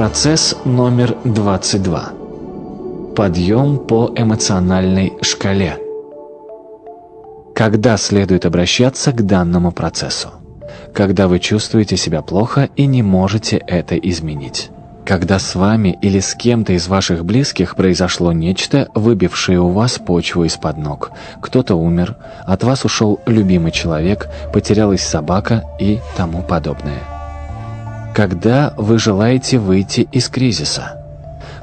Процесс номер 22. Подъем по эмоциональной шкале. Когда следует обращаться к данному процессу? Когда вы чувствуете себя плохо и не можете это изменить. Когда с вами или с кем-то из ваших близких произошло нечто, выбившее у вас почву из-под ног. Кто-то умер, от вас ушел любимый человек, потерялась собака и тому подобное. Когда вы желаете выйти из кризиса?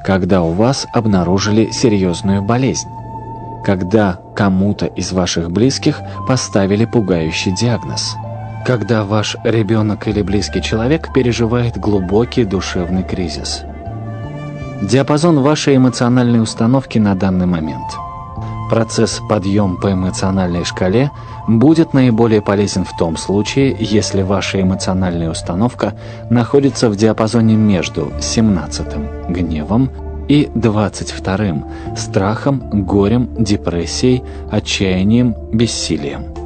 Когда у вас обнаружили серьезную болезнь? Когда кому-то из ваших близких поставили пугающий диагноз? Когда ваш ребенок или близкий человек переживает глубокий душевный кризис? Диапазон вашей эмоциональной установки на данный момент – Процесс подъем по эмоциональной шкале будет наиболее полезен в том случае, если ваша эмоциональная установка находится в диапазоне между 17 гневом и 22 страхом, горем, депрессией, отчаянием, бессилием.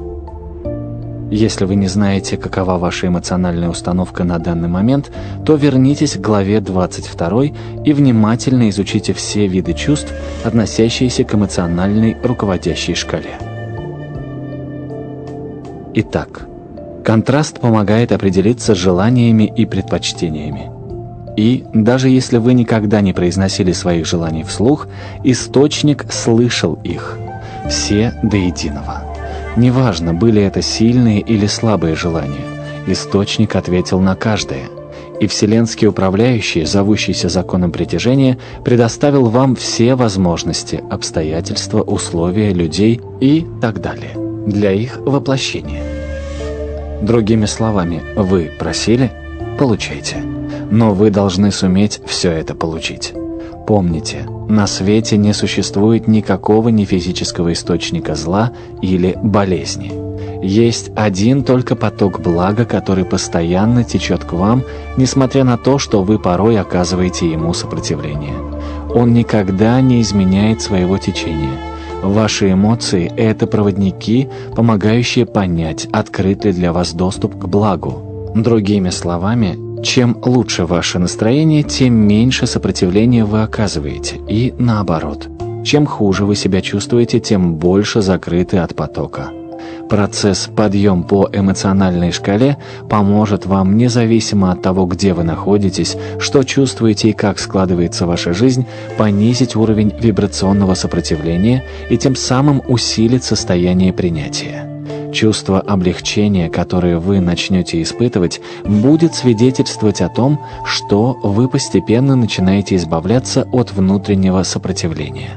Если вы не знаете, какова ваша эмоциональная установка на данный момент, то вернитесь к главе 22 и внимательно изучите все виды чувств, относящиеся к эмоциональной руководящей шкале. Итак, контраст помогает определиться с желаниями и предпочтениями. И, даже если вы никогда не произносили своих желаний вслух, источник слышал их, все до единого. Неважно, были это сильные или слабые желания, источник ответил на каждое. И Вселенский Управляющий, зовущийся законом притяжения, предоставил вам все возможности, обстоятельства, условия, людей и так далее для их воплощения. Другими словами, вы просили – получайте. Но вы должны суметь все это получить. Помните, на свете не существует никакого нефизического источника зла или болезни. Есть один только поток блага, который постоянно течет к вам, несмотря на то, что вы порой оказываете ему сопротивление. Он никогда не изменяет своего течения. Ваши эмоции – это проводники, помогающие понять, открыт ли для вас доступ к благу. Другими словами, чем лучше ваше настроение, тем меньше сопротивления вы оказываете, и наоборот. Чем хуже вы себя чувствуете, тем больше закрыты от потока. Процесс подъем по эмоциональной шкале поможет вам, независимо от того, где вы находитесь, что чувствуете и как складывается ваша жизнь, понизить уровень вибрационного сопротивления и тем самым усилить состояние принятия. Чувство облегчения, которое вы начнете испытывать, будет свидетельствовать о том, что вы постепенно начинаете избавляться от внутреннего сопротивления.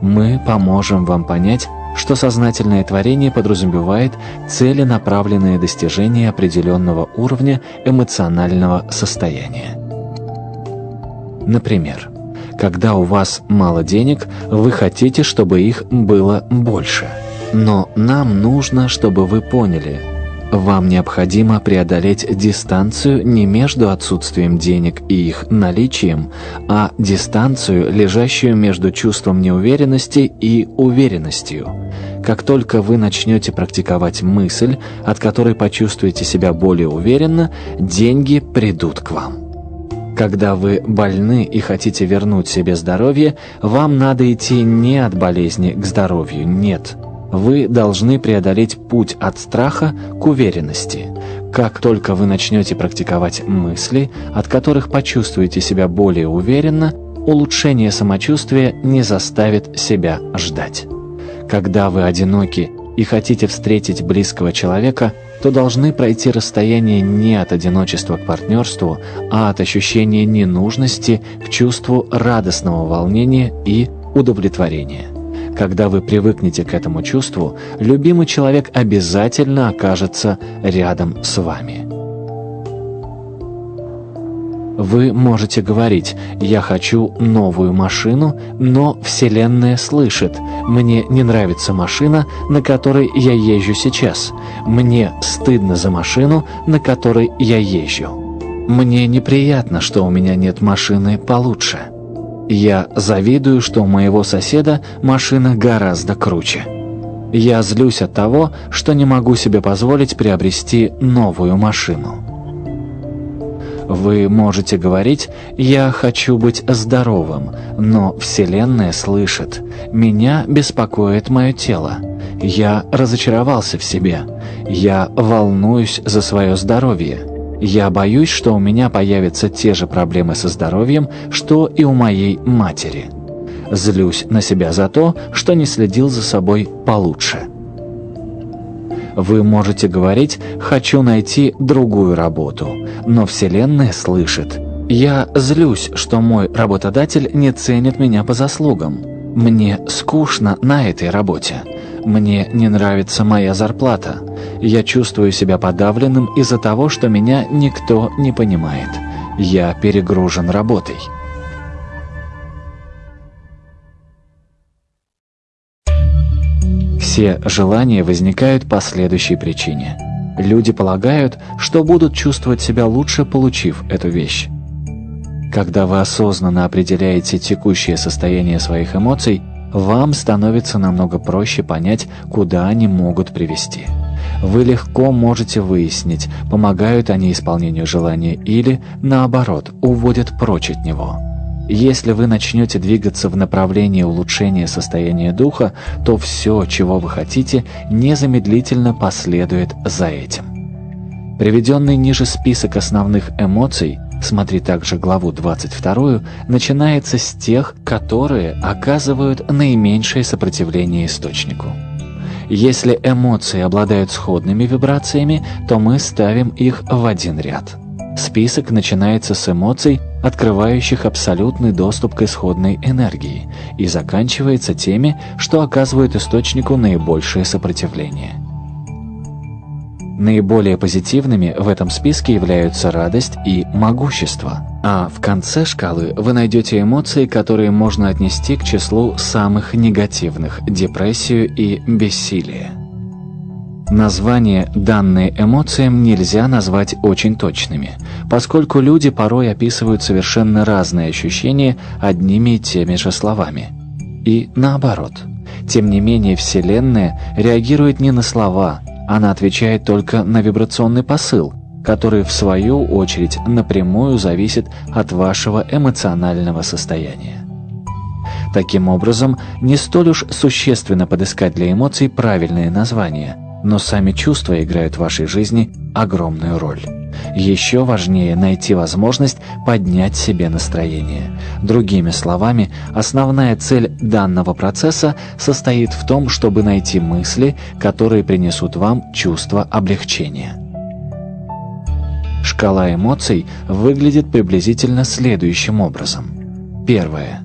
Мы поможем вам понять, что сознательное творение подразумевает целенаправленное достижение определенного уровня эмоционального состояния. Например, когда у вас мало денег, вы хотите, чтобы их было больше – но нам нужно, чтобы вы поняли, вам необходимо преодолеть дистанцию не между отсутствием денег и их наличием, а дистанцию, лежащую между чувством неуверенности и уверенностью. Как только вы начнете практиковать мысль, от которой почувствуете себя более уверенно, деньги придут к вам. Когда вы больны и хотите вернуть себе здоровье, вам надо идти не от болезни к здоровью, нет – вы должны преодолеть путь от страха к уверенности. Как только вы начнете практиковать мысли, от которых почувствуете себя более уверенно, улучшение самочувствия не заставит себя ждать. Когда вы одиноки и хотите встретить близкого человека, то должны пройти расстояние не от одиночества к партнерству, а от ощущения ненужности к чувству радостного волнения и удовлетворения. Когда вы привыкнете к этому чувству, любимый человек обязательно окажется рядом с вами. Вы можете говорить «я хочу новую машину», но Вселенная слышит «мне не нравится машина, на которой я езжу сейчас», «мне стыдно за машину, на которой я езжу», «мне неприятно, что у меня нет машины получше». Я завидую, что у моего соседа машина гораздо круче. Я злюсь от того, что не могу себе позволить приобрести новую машину. Вы можете говорить «я хочу быть здоровым», но Вселенная слышит «меня беспокоит мое тело». Я разочаровался в себе. Я волнуюсь за свое здоровье. Я боюсь, что у меня появятся те же проблемы со здоровьем, что и у моей матери. Злюсь на себя за то, что не следил за собой получше. Вы можете говорить «хочу найти другую работу», но Вселенная слышит «я злюсь, что мой работодатель не ценит меня по заслугам». Мне скучно на этой работе. Мне не нравится моя зарплата. Я чувствую себя подавленным из-за того, что меня никто не понимает. Я перегружен работой. Все желания возникают по следующей причине. Люди полагают, что будут чувствовать себя лучше, получив эту вещь. Когда вы осознанно определяете текущее состояние своих эмоций, вам становится намного проще понять, куда они могут привести. Вы легко можете выяснить, помогают они исполнению желания или, наоборот, уводят прочь от него. Если вы начнете двигаться в направлении улучшения состояния духа, то все, чего вы хотите, незамедлительно последует за этим. Приведенный ниже список основных эмоций, смотри также главу 22, начинается с тех, которые оказывают наименьшее сопротивление источнику. Если эмоции обладают сходными вибрациями, то мы ставим их в один ряд. Список начинается с эмоций, открывающих абсолютный доступ к исходной энергии, и заканчивается теми, что оказывают источнику наибольшее сопротивление. Наиболее позитивными в этом списке являются радость и могущество, а в конце шкалы вы найдете эмоции, которые можно отнести к числу самых негативных – депрессию и бессилие. Названия, данные эмоциям, нельзя назвать очень точными, поскольку люди порой описывают совершенно разные ощущения одними и теми же словами. И наоборот. Тем не менее, Вселенная реагирует не на слова, она отвечает только на вибрационный посыл, который, в свою очередь, напрямую зависит от вашего эмоционального состояния. Таким образом, не столь уж существенно подыскать для эмоций правильные названия – но сами чувства играют в вашей жизни огромную роль. Еще важнее найти возможность поднять себе настроение. Другими словами, основная цель данного процесса состоит в том, чтобы найти мысли, которые принесут вам чувство облегчения. Шкала эмоций выглядит приблизительно следующим образом. Первое.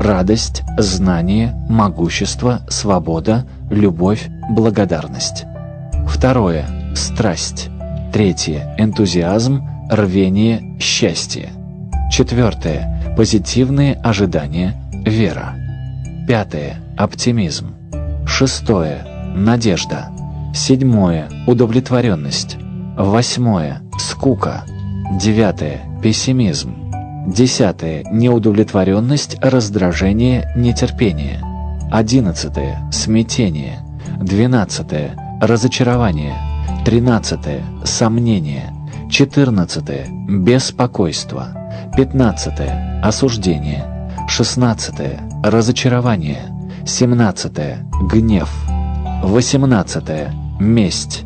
Радость, знание, могущество, свобода, любовь, благодарность. Второе – страсть. Третье – энтузиазм, рвение, счастье. Четвертое – позитивные ожидания, вера. Пятое – оптимизм. Шестое – надежда. Седьмое – удовлетворенность. Восьмое – скука. Девятое – пессимизм. Десятое – неудовлетворенность, раздражение, нетерпение. Одиннадцатое – смятение. Двенадцатое – разочарование, 13 – сомнение, 14 – беспокойство, 15 – осуждение, 16 – разочарование, 17 – гнев, 18 – месть,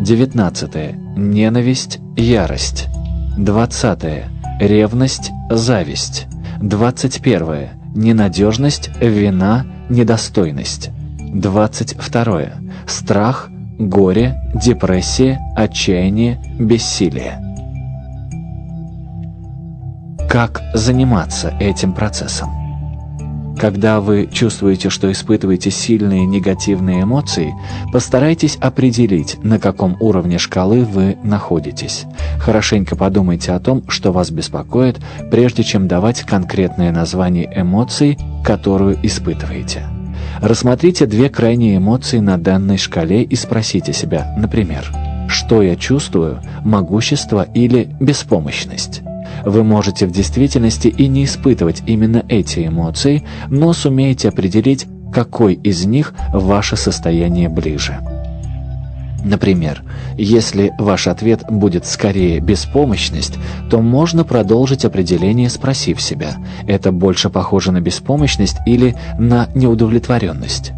19 – ненависть, ярость, 20 – ревность, зависть, 21 – ненадежность, вина, недостойность, 22 – страх, горе, депрессия, отчаяние, бессилие. Как заниматься этим процессом? Когда вы чувствуете, что испытываете сильные негативные эмоции, постарайтесь определить, на каком уровне шкалы вы находитесь. Хорошенько подумайте о том, что вас беспокоит, прежде чем давать конкретное название эмоции, которую испытываете. Рассмотрите две крайние эмоции на данной шкале и спросите себя, например, что я чувствую, могущество или беспомощность? Вы можете в действительности и не испытывать именно эти эмоции, но сумеете определить, какой из них ваше состояние ближе. Например, если ваш ответ будет скорее беспомощность, то можно продолжить определение, спросив себя, это больше похоже на беспомощность или на неудовлетворенность.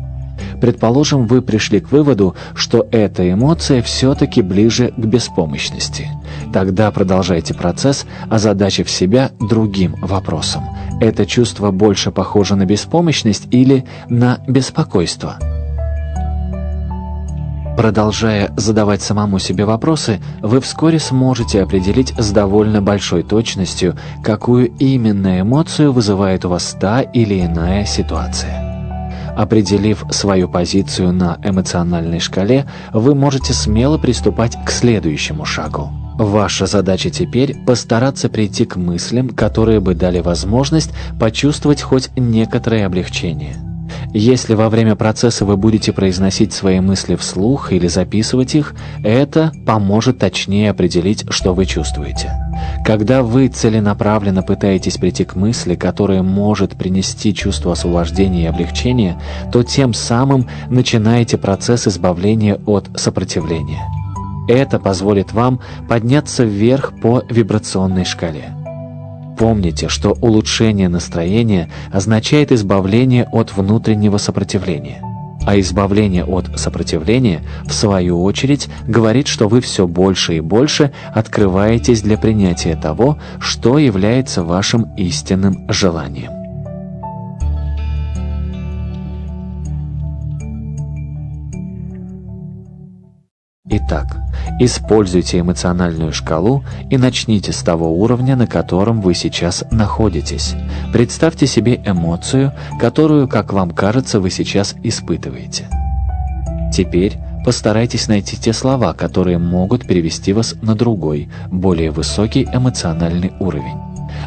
Предположим, вы пришли к выводу, что эта эмоция все-таки ближе к беспомощности. Тогда продолжайте процесс, озадачив себя другим вопросом. Это чувство больше похоже на беспомощность или на беспокойство? Продолжая задавать самому себе вопросы, вы вскоре сможете определить с довольно большой точностью, какую именно эмоцию вызывает у вас та или иная ситуация. Определив свою позицию на эмоциональной шкале, вы можете смело приступать к следующему шагу. Ваша задача теперь постараться прийти к мыслям, которые бы дали возможность почувствовать хоть некоторое облегчение. Если во время процесса вы будете произносить свои мысли вслух или записывать их, это поможет точнее определить, что вы чувствуете. Когда вы целенаправленно пытаетесь прийти к мысли, которая может принести чувство освобождения и облегчения, то тем самым начинаете процесс избавления от сопротивления. Это позволит вам подняться вверх по вибрационной шкале. Помните, что улучшение настроения означает избавление от внутреннего сопротивления. А избавление от сопротивления, в свою очередь, говорит, что вы все больше и больше открываетесь для принятия того, что является вашим истинным желанием. Итак, используйте эмоциональную шкалу и начните с того уровня, на котором вы сейчас находитесь. Представьте себе эмоцию, которую, как вам кажется, вы сейчас испытываете. Теперь постарайтесь найти те слова, которые могут перевести вас на другой, более высокий эмоциональный уровень.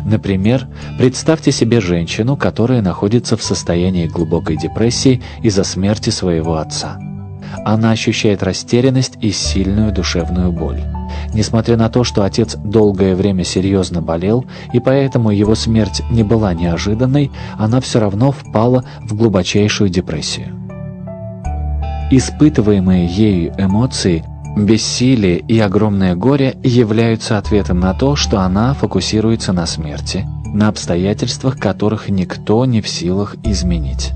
Например, представьте себе женщину, которая находится в состоянии глубокой депрессии из-за смерти своего отца. Она ощущает растерянность и сильную душевную боль. Несмотря на то, что отец долгое время серьезно болел, и поэтому его смерть не была неожиданной, она все равно впала в глубочайшую депрессию. Испытываемые ею эмоции Бессилие и огромное горе являются ответом на то, что она фокусируется на смерти, на обстоятельствах, которых никто не в силах изменить.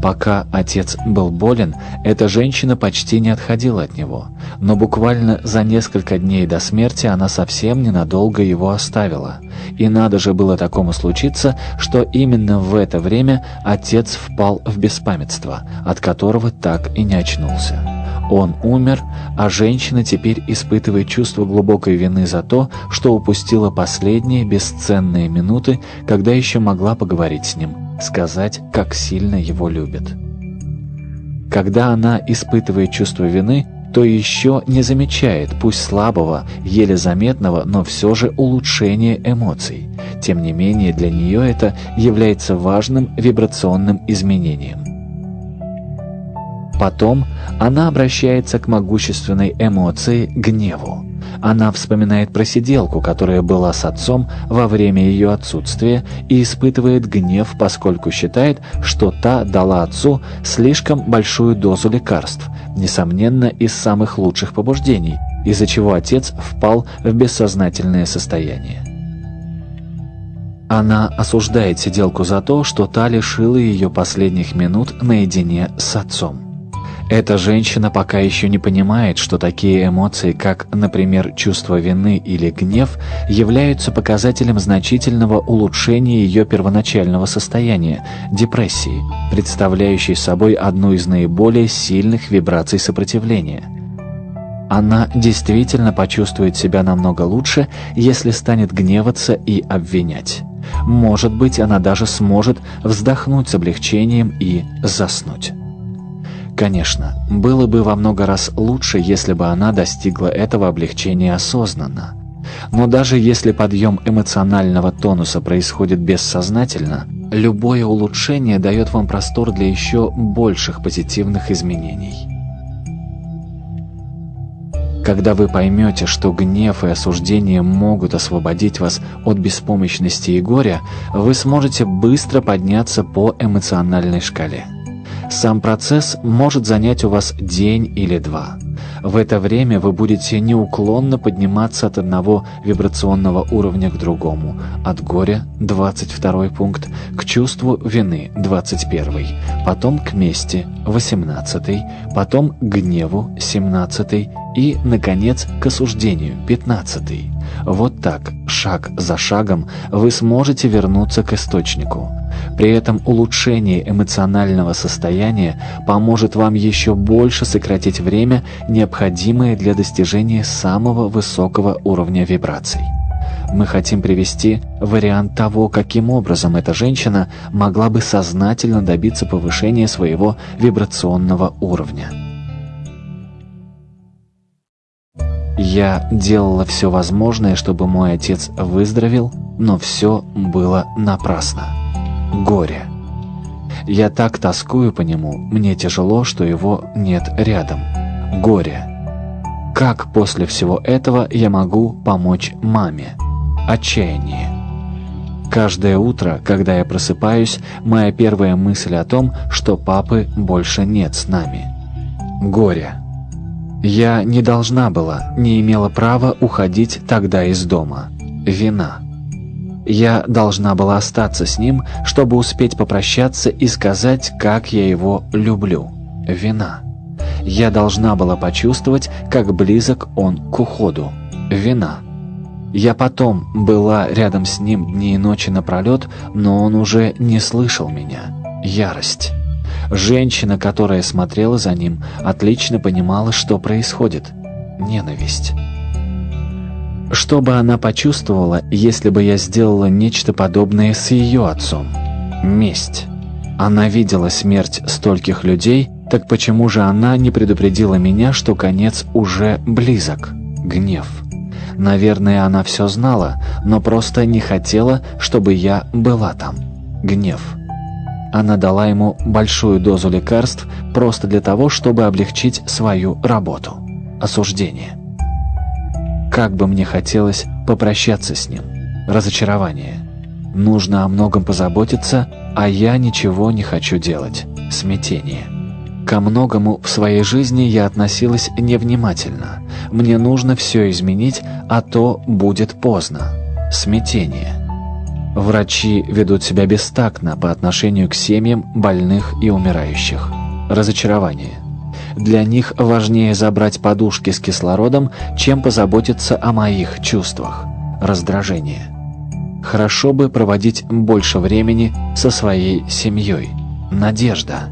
Пока отец был болен, эта женщина почти не отходила от него, но буквально за несколько дней до смерти она совсем ненадолго его оставила. И надо же было такому случиться, что именно в это время отец впал в беспамятство, от которого так и не очнулся. Он умер, а женщина теперь испытывает чувство глубокой вины за то, что упустила последние бесценные минуты, когда еще могла поговорить с ним сказать, как сильно его любит. Когда она испытывает чувство вины, то еще не замечает, пусть слабого, еле заметного, но все же улучшения эмоций. Тем не менее, для нее это является важным вибрационным изменением. Потом она обращается к могущественной эмоции гневу. Она вспоминает про сиделку, которая была с отцом во время ее отсутствия, и испытывает гнев, поскольку считает, что та дала отцу слишком большую дозу лекарств, несомненно, из самых лучших побуждений, из-за чего отец впал в бессознательное состояние. Она осуждает сиделку за то, что та лишила ее последних минут наедине с отцом. Эта женщина пока еще не понимает, что такие эмоции, как, например, чувство вины или гнев, являются показателем значительного улучшения ее первоначального состояния – депрессии, представляющей собой одну из наиболее сильных вибраций сопротивления. Она действительно почувствует себя намного лучше, если станет гневаться и обвинять. Может быть, она даже сможет вздохнуть с облегчением и заснуть. Конечно, было бы во много раз лучше, если бы она достигла этого облегчения осознанно. Но даже если подъем эмоционального тонуса происходит бессознательно, любое улучшение дает вам простор для еще больших позитивных изменений. Когда вы поймете, что гнев и осуждение могут освободить вас от беспомощности и горя, вы сможете быстро подняться по эмоциональной шкале. Сам процесс может занять у вас день или два. В это время вы будете неуклонно подниматься от одного вибрационного уровня к другому, от горя, 22 пункт, к чувству вины, 21, потом к мести, 18, потом к гневу, 17 и, наконец, к осуждению, 15. Вот так, шаг за шагом, вы сможете вернуться к источнику. При этом улучшение эмоционального состояния поможет вам еще больше сократить время, необходимое для достижения самого высокого уровня вибраций. Мы хотим привести вариант того, каким образом эта женщина могла бы сознательно добиться повышения своего вибрационного уровня. Я делала все возможное, чтобы мой отец выздоровел, но все было напрасно горе. Я так тоскую по нему, мне тяжело, что его нет рядом. Горе. Как после всего этого я могу помочь маме? Отчаяние. Каждое утро, когда я просыпаюсь, моя первая мысль о том, что папы больше нет с нами. Горе. Я не должна была, не имела права уходить тогда из дома. Вина. Я должна была остаться с ним, чтобы успеть попрощаться и сказать, как я его люблю. Вина. Я должна была почувствовать, как близок он к уходу. Вина. Я потом была рядом с ним дни и ночи напролет, но он уже не слышал меня. Ярость. Женщина, которая смотрела за ним, отлично понимала, что происходит. Ненависть. Что бы она почувствовала, если бы я сделала нечто подобное с ее отцом? Месть. Она видела смерть стольких людей, так почему же она не предупредила меня, что конец уже близок? Гнев. Наверное, она все знала, но просто не хотела, чтобы я была там. Гнев. Она дала ему большую дозу лекарств просто для того, чтобы облегчить свою работу. Осуждение. Как бы мне хотелось попрощаться с ним. Разочарование. Нужно о многом позаботиться, а я ничего не хочу делать. Смятение. Ко многому в своей жизни я относилась невнимательно. Мне нужно все изменить, а то будет поздно. Смятение. Врачи ведут себя бестактно по отношению к семьям больных и умирающих. Разочарование. Для них важнее забрать подушки с кислородом, чем позаботиться о моих чувствах. Раздражение. Хорошо бы проводить больше времени со своей семьей. Надежда.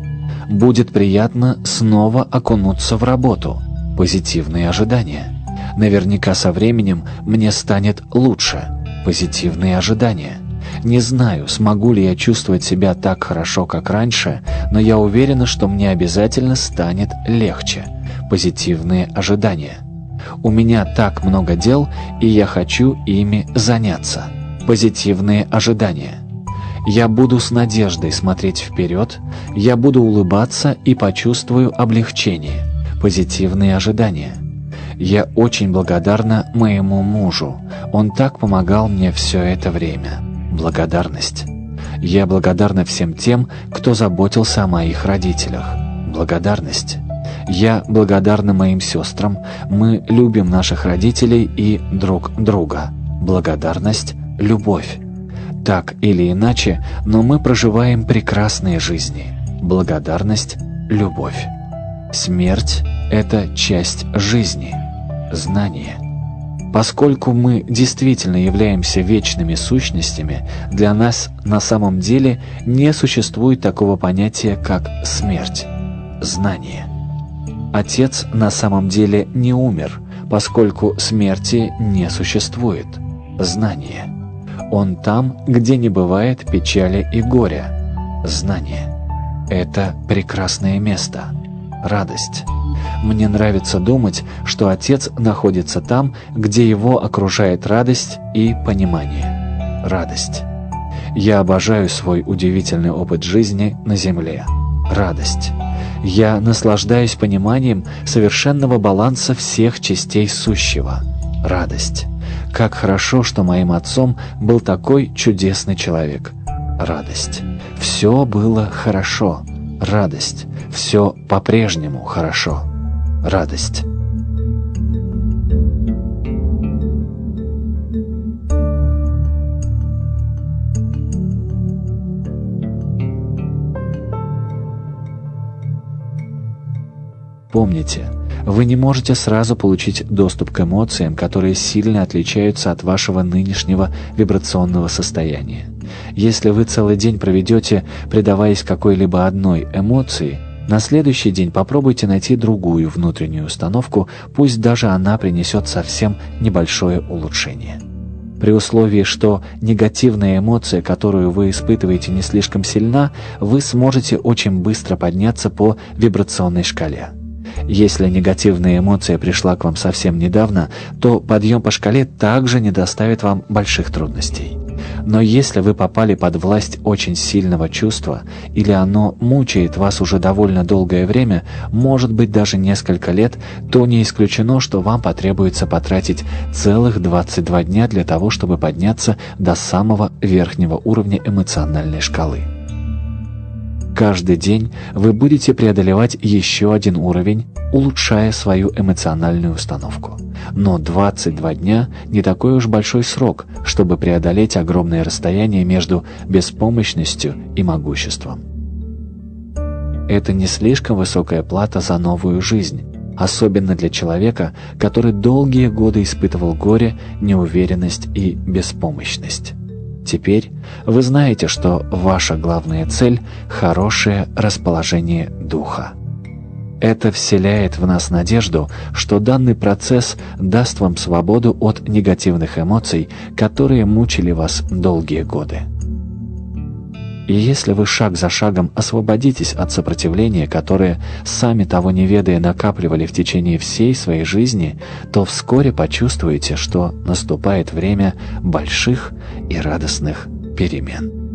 Будет приятно снова окунуться в работу. Позитивные ожидания. Наверняка со временем мне станет лучше. Позитивные ожидания. Не знаю, смогу ли я чувствовать себя так хорошо, как раньше, но я уверена, что мне обязательно станет легче. Позитивные ожидания. У меня так много дел, и я хочу ими заняться. Позитивные ожидания. Я буду с надеждой смотреть вперед, я буду улыбаться и почувствую облегчение. Позитивные ожидания. Я очень благодарна моему мужу. Он так помогал мне все это время благодарность. Я благодарна всем тем, кто заботился о моих родителях. Благодарность. Я благодарна моим сестрам. Мы любим наших родителей и друг друга. Благодарность – любовь. Так или иначе, но мы проживаем прекрасные жизни. Благодарность – любовь. Смерть – это часть жизни. Знание – Поскольку мы действительно являемся вечными сущностями, для нас на самом деле не существует такого понятия, как смерть, знание. Отец на самом деле не умер, поскольку смерти не существует, знание. Он там, где не бывает печали и горя, знание. Это прекрасное место, радость. Мне нравится думать, что Отец находится там, где его окружает радость и понимание. Радость. Я обожаю свой удивительный опыт жизни на Земле. Радость. Я наслаждаюсь пониманием совершенного баланса всех частей сущего. Радость. Как хорошо, что моим отцом был такой чудесный человек. Радость. Все было хорошо. Радость. Все по-прежнему хорошо радость. Помните, вы не можете сразу получить доступ к эмоциям, которые сильно отличаются от вашего нынешнего вибрационного состояния. Если вы целый день проведете, предаваясь какой-либо одной эмоции – на следующий день попробуйте найти другую внутреннюю установку, пусть даже она принесет совсем небольшое улучшение. При условии, что негативная эмоция, которую вы испытываете, не слишком сильна, вы сможете очень быстро подняться по вибрационной шкале. Если негативная эмоция пришла к вам совсем недавно, то подъем по шкале также не доставит вам больших трудностей. Но если вы попали под власть очень сильного чувства, или оно мучает вас уже довольно долгое время, может быть даже несколько лет, то не исключено, что вам потребуется потратить целых 22 дня для того, чтобы подняться до самого верхнего уровня эмоциональной шкалы. Каждый день вы будете преодолевать еще один уровень, улучшая свою эмоциональную установку. Но 22 дня не такой уж большой срок, чтобы преодолеть огромное расстояние между беспомощностью и могуществом. Это не слишком высокая плата за новую жизнь, особенно для человека, который долгие годы испытывал горе, неуверенность и беспомощность. Теперь вы знаете, что ваша главная цель – хорошее расположение духа. Это вселяет в нас надежду, что данный процесс даст вам свободу от негативных эмоций, которые мучили вас долгие годы. И если вы шаг за шагом освободитесь от сопротивления, которое, сами того не ведая, накапливали в течение всей своей жизни, то вскоре почувствуете, что наступает время больших и радостных перемен.